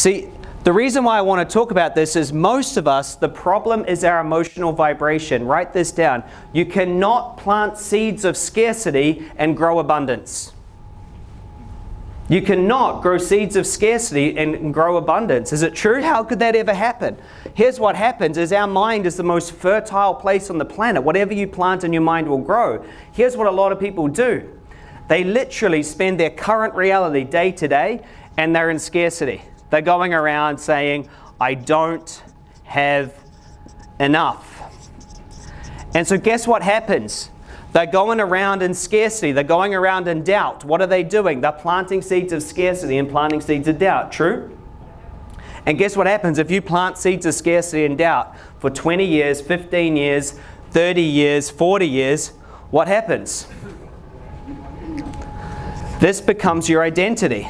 See, the reason why I want to talk about this is most of us, the problem is our emotional vibration. Write this down. You cannot plant seeds of scarcity and grow abundance. You cannot grow seeds of scarcity and grow abundance. Is it true? How could that ever happen? Here's what happens is our mind is the most fertile place on the planet. Whatever you plant in your mind will grow. Here's what a lot of people do. They literally spend their current reality day to day and they're in scarcity. They're going around saying, I don't have enough. And so guess what happens? They're going around in scarcity. They're going around in doubt. What are they doing? They're planting seeds of scarcity and planting seeds of doubt. True? And guess what happens if you plant seeds of scarcity and doubt for 20 years, 15 years, 30 years, 40 years? What happens? This becomes your identity.